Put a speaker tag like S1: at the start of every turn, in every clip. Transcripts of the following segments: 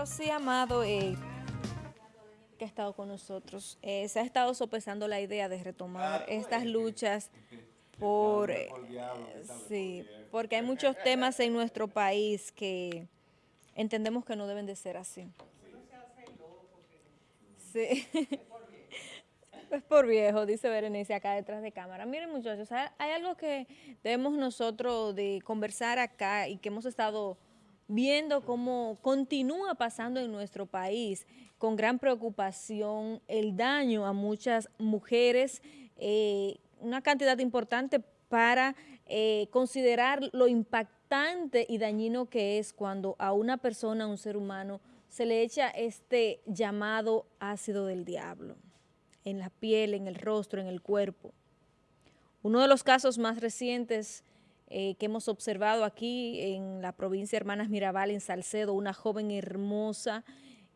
S1: Pero sí, Amado, eh, que ha estado con nosotros, eh, se ha estado sopesando la idea de retomar estas luchas por... eh, sí, porque hay muchos temas en nuestro país que entendemos que no deben de ser así. Sí. Es por viejo, dice Berenice acá detrás de cámara. Miren muchachos, hay, hay algo que debemos nosotros de conversar acá y que hemos estado viendo cómo continúa pasando en nuestro país con gran preocupación el daño a muchas mujeres, eh, una cantidad importante para eh, considerar lo impactante y dañino que es cuando a una persona, a un ser humano, se le echa este llamado ácido del diablo en la piel, en el rostro, en el cuerpo. Uno de los casos más recientes eh, que hemos observado aquí en la provincia de Hermanas Mirabal, en Salcedo, una joven hermosa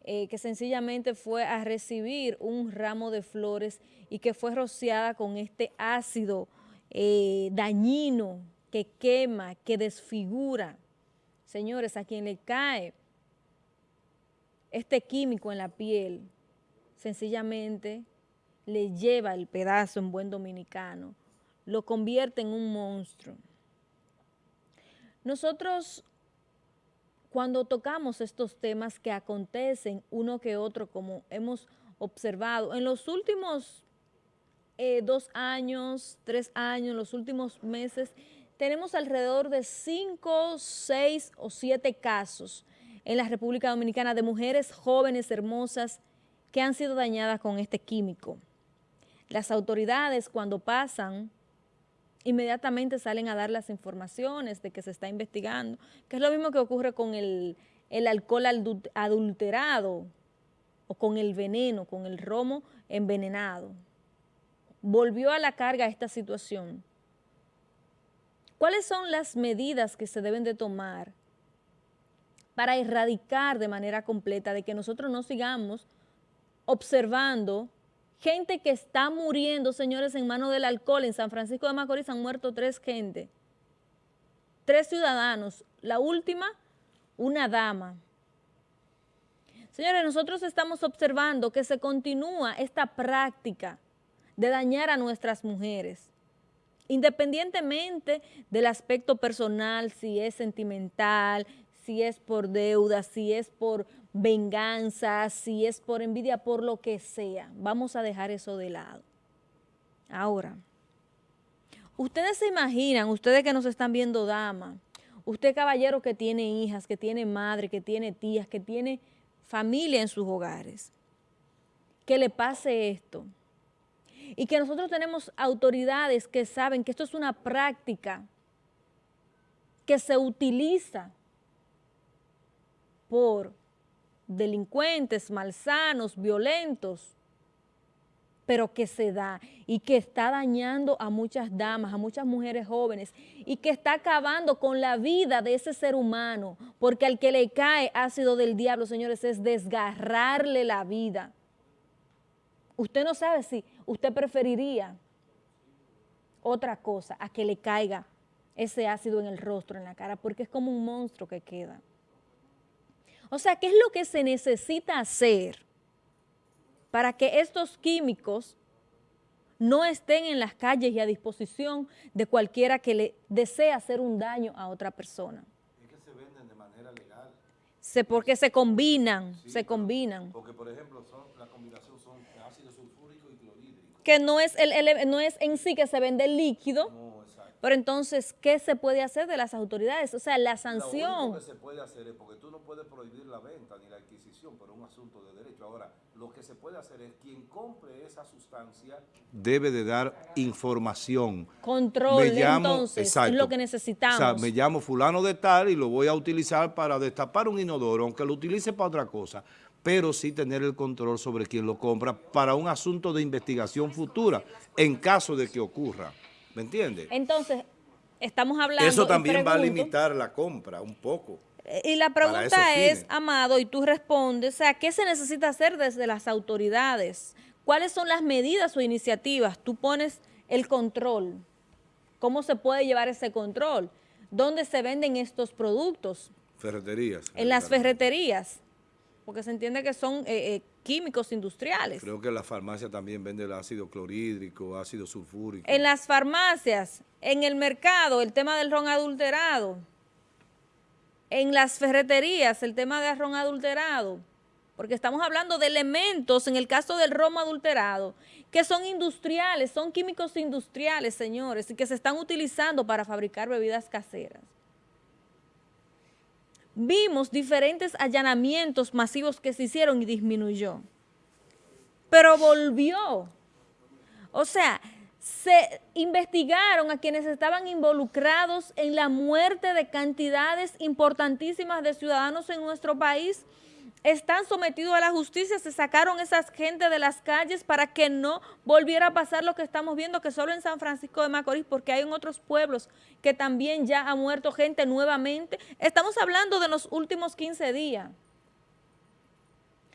S1: eh, que sencillamente fue a recibir un ramo de flores y que fue rociada con este ácido eh, dañino que quema, que desfigura. Señores, a quien le cae este químico en la piel, sencillamente le lleva el pedazo en buen dominicano, lo convierte en un monstruo. Nosotros, cuando tocamos estos temas que acontecen uno que otro, como hemos observado, en los últimos eh, dos años, tres años, los últimos meses, tenemos alrededor de cinco, seis o siete casos en la República Dominicana de mujeres jóvenes, hermosas, que han sido dañadas con este químico. Las autoridades cuando pasan, inmediatamente salen a dar las informaciones de que se está investigando, que es lo mismo que ocurre con el, el alcohol adulterado o con el veneno, con el romo envenenado. Volvió a la carga esta situación. ¿Cuáles son las medidas que se deben de tomar para erradicar de manera completa de que nosotros no sigamos observando gente que está muriendo, señores, en manos del alcohol. En San Francisco de Macorís han muerto tres gente, tres ciudadanos. La última, una dama. Señores, nosotros estamos observando que se continúa esta práctica de dañar a nuestras mujeres, independientemente del aspecto personal, si es sentimental, si es por deuda, si es por venganza, si es por envidia, por lo que sea. Vamos a dejar eso de lado. Ahora, ustedes se imaginan, ustedes que nos están viendo dama, usted caballero que tiene hijas, que tiene madre, que tiene tías, que tiene familia en sus hogares, que le pase esto. Y que nosotros tenemos autoridades que saben que esto es una práctica que se utiliza por delincuentes, malsanos, violentos, pero que se da y que está dañando a muchas damas, a muchas mujeres jóvenes y que está acabando con la vida de ese ser humano, porque al que le cae ácido del diablo, señores, es desgarrarle la vida. Usted no sabe si usted preferiría otra cosa a que le caiga ese ácido en el rostro, en la cara, porque es como un monstruo que queda. O sea, ¿qué es lo que se necesita hacer para que estos químicos no estén en las calles y a disposición de cualquiera que le desee hacer un daño a otra persona?
S2: Es que se venden de manera legal.
S1: Se, porque se combinan,
S2: Sí,
S1: se combinan.
S2: Porque, por ejemplo, son, la combinación son ácido sulfúrico y clorhídrico.
S1: Que no es, el, no es en sí que se vende el líquido,
S2: No.
S1: Pero entonces, ¿qué se puede hacer de las autoridades? O sea, la
S2: Lo
S1: sanción.
S2: único que se puede hacer es, porque tú no puedes prohibir la venta ni la adquisición por un asunto de derecho. Ahora, lo que se puede hacer es quien compre esa sustancia debe de dar información.
S1: Control, entonces,
S2: exacto.
S1: es lo que necesitamos.
S2: O sea, me llamo fulano de tal y lo voy a utilizar para destapar un inodoro, aunque lo utilice para otra cosa, pero sí tener el control sobre quien lo compra para un asunto de investigación futura, en caso de que ocurra. ¿Me entiendes?
S1: Entonces, estamos hablando...
S2: Eso también va a limitar la compra un poco.
S1: Y la pregunta es. Amado, y tú respondes, o sea, ¿qué se necesita hacer desde las autoridades? ¿Cuáles son las medidas o iniciativas? Tú pones el control. ¿Cómo se puede llevar ese control? ¿Dónde se venden estos productos?
S2: Ferreterías.
S1: En las ferreterías. porque se entiende que son eh, eh, químicos industriales.
S2: Creo que la farmacia también vende el ácido clorhídrico, ácido sulfúrico.
S1: En las farmacias, en el mercado, el tema del ron adulterado. En las ferreterías, el tema del ron adulterado. Porque estamos hablando de elementos, en el caso del ron adulterado, que son industriales, son químicos industriales, señores, y que se están utilizando para fabricar bebidas caseras vimos diferentes allanamientos masivos que se hicieron y disminuyó. Pero volvió. O sea, se investigaron a quienes estaban involucrados en la muerte de cantidades importantísimas de ciudadanos en nuestro país están sometidos a la justicia, se sacaron esas gente de las calles para que no volviera a pasar lo que estamos viendo, que solo en San Francisco de Macorís, porque hay en otros pueblos que también ya ha muerto gente nuevamente. Estamos hablando de los últimos 15 días.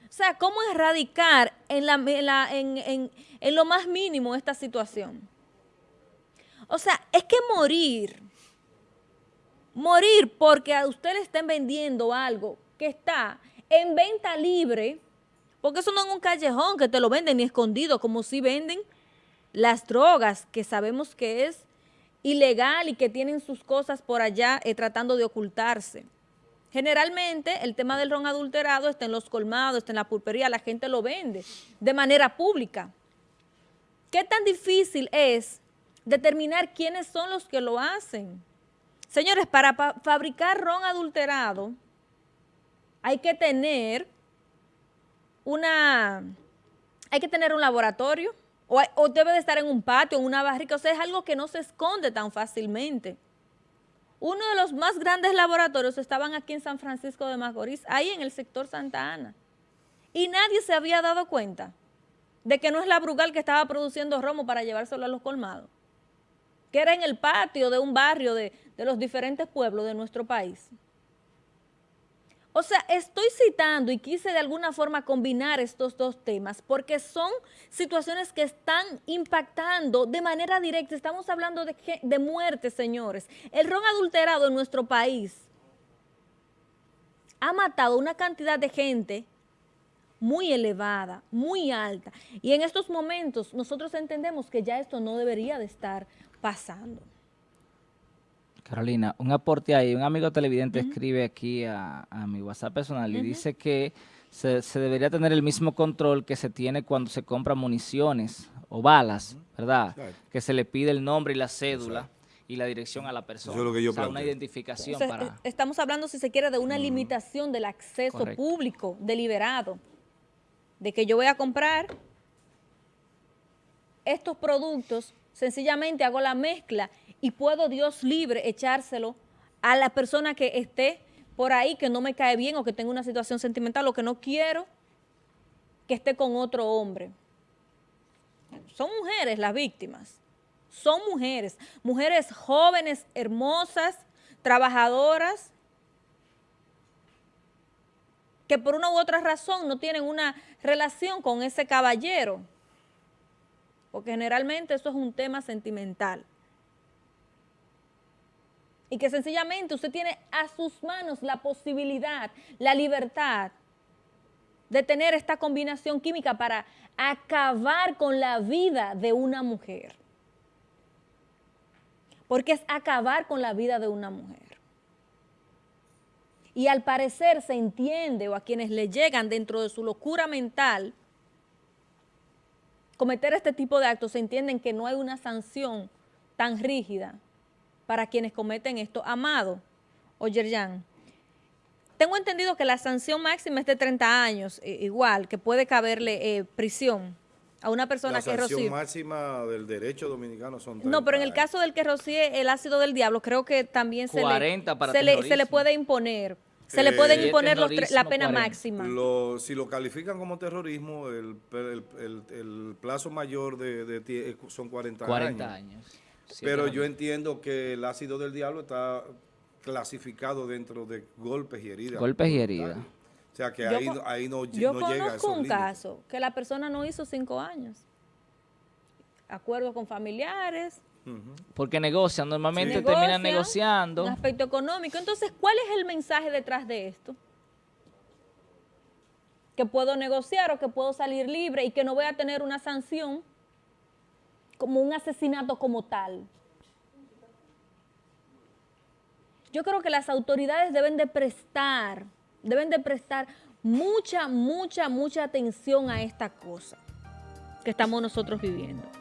S1: O sea, ¿cómo erradicar en, en lo más mínimo esta situación? O sea, es que morir, morir porque a usted le estén vendiendo algo que está en venta libre, porque eso no es un callejón que te lo venden ni escondido, como si venden las drogas, que sabemos que es ilegal y que tienen sus cosas por allá eh, tratando de ocultarse. Generalmente el tema del ron adulterado está en los colmados, está en la pulpería, la gente lo vende de manera pública. ¿Qué tan difícil es determinar quiénes son los que lo hacen? Señores, para fabricar ron adulterado, hay que tener una, hay que tener un laboratorio o, debe de estar en un patio, en una barrica, o sea, es algo que no se esconde tan fácilmente. Uno de los más grandes laboratorios estaban aquí en San Francisco de Macorís, ahí en el sector Santa Ana. Y nadie se había dado cuenta de que no es la Brugal que estaba produciendo romo para llevárselo a los colmados, que era en el patio de un barrio de, de los diferentes pueblos de nuestro país. O sea, estoy citando y quise de alguna forma combinar estos dos temas porque son situaciones que están impactando de manera directa. Estamos hablando de, de muerte, señores. El ron adulterado en nuestro país ha matado una cantidad de gente muy elevada, muy alta. Y en estos momentos nosotros entendemos que ya esto no debería de estar pasando.
S3: Carolina, un aporte ahí. Un amigo televidente escribe aquí a, mi WhatsApp personal y dice que se, debería tener el mismo control que se tiene cuando se compran municiones o balas, ¿verdad? Que se le pide el nombre y la cédula. y la dirección a la persona.
S2: Eso es lo que yo
S3: o sea, una identificación para... Eh,
S1: estamos hablando, si se quiere, de una limitación del acceso público deliberado. De que yo voy a comprar estos productos, sencillamente hago la mezcla y puedo Dios libre echárselo a la persona que esté por ahí, que no me cae bien o que tenga una situación sentimental o que no quiero que esté con otro hombre. Son mujeres las víctimas, son mujeres, mujeres jóvenes, hermosas, trabajadoras, que por una u otra razón no tienen una relación con ese caballero, porque generalmente eso es un tema sentimental y que sencillamente usted tiene a sus manos la posibilidad, la libertad de tener esta combinación química para acabar con la vida de una mujer. Porque es acabar con la vida de una mujer. Y al parecer se entiende, o a quienes le llegan dentro de su locura mental, cometer este tipo de actos, se entienden que no hay una sanción tan rígida para quienes cometen esto. Amado, o Yerjan, tengo entendido que la sanción máxima es de 30 años, eh, igual, que puede caberle eh, prisión a una persona que rocíe. La
S2: sanción máxima del derecho dominicano son 30
S1: No, pero en el caso del que rocíe el ácido del diablo, creo que también se, le, se, le, se le puede imponer. Se le pueden eh, imponer la pena máxima.
S2: si lo califican como terrorismo, el, el, plazo mayor de, son 40, 40 años. Pero yo entiendo que el ácido del diablo está clasificado dentro de golpes y heridas.
S3: Golpes y heridas.
S2: O sea que ahí, ahí, no,
S1: yo
S2: no llega a
S1: Yo conozco un caso que la persona no hizo cinco años. Acuerdo con familiares.
S3: Porque negocian, normalmente terminan negociando.
S1: Un aspecto económico. Entonces, ¿cuál es el mensaje detrás de esto? que puedo negociar o que puedo salir libre y que no voy a tener una sanción como un asesinato como tal. Yo creo que las autoridades deben de prestar, deben de prestar mucha, mucha, mucha atención a esta cosa que estamos nosotros viviendo.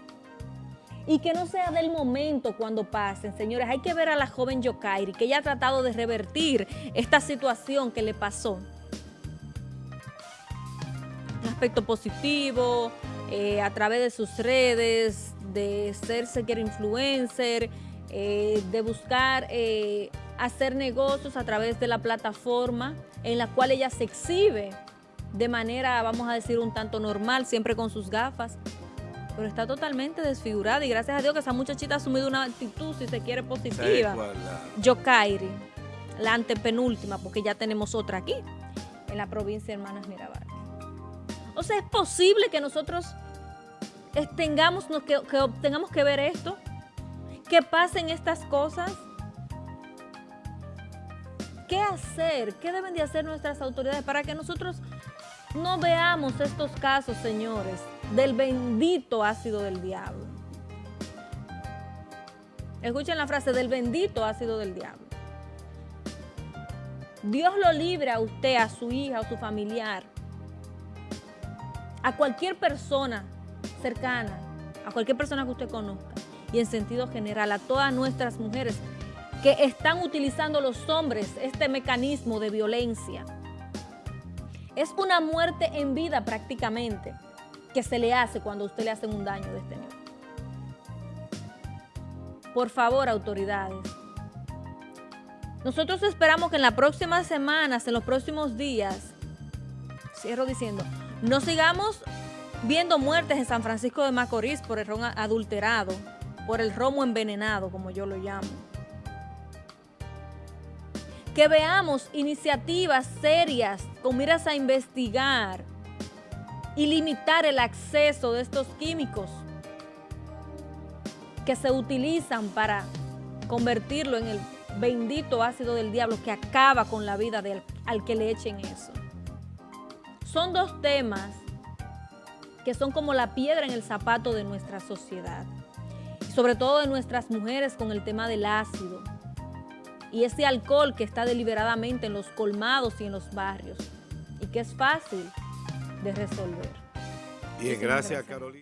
S1: Y que no sea del momento cuando pasen, señores. Hay que ver a la joven Yokairi, que ella ha tratado de revertir esta situación que le pasó. Un aspecto positivo, eh, a través de sus redes, de ser sequer influencer, eh, de buscar eh, hacer negocios a través de la plataforma en la cual ella se exhibe de manera, vamos a decir, un tanto normal, siempre con sus gafas, pero está totalmente desfigurada y gracias a Dios que esa muchachita ha asumido una actitud, si se quiere, positiva. Yokairi, la antepenúltima, porque ya tenemos otra aquí, en la provincia de Hermanas Mirabal. O sea, es posible que nosotros tengamos que, que tengamos que ver esto, que pasen estas cosas. ¿Qué hacer? ¿Qué deben de hacer nuestras autoridades para que nosotros no veamos estos casos, señores, del bendito ácido del diablo? Escuchen la frase del bendito ácido del diablo. Dios lo libre a usted, a su hija, a su familiar, a cualquier persona cercana, a cualquier persona que usted conozca y en sentido general a todas nuestras mujeres que están utilizando los hombres este mecanismo de violencia. Es una muerte en vida prácticamente que se le hace cuando usted le hacen un daño de este nivel. Por favor, autoridades. Nosotros esperamos que en las próximas semanas, en los próximos días, cierro diciendo, no sigamos viendo muertes en San Francisco de Macorís por el ron adulterado, por el romo envenenado, como yo lo llamo. Que veamos iniciativas serias con miras a investigar y limitar el acceso de estos químicos que se utilizan para convertirlo en el bendito ácido del diablo que acaba con la vida del, al que le echen eso. Son dos temas que son como la piedra en el zapato de nuestra sociedad. Sobre todo de nuestras mujeres con el tema del ácido. Y ese alcohol que está deliberadamente en los colmados y en los barrios. Y que es fácil de resolver.
S2: Bien, gracias, Carolina.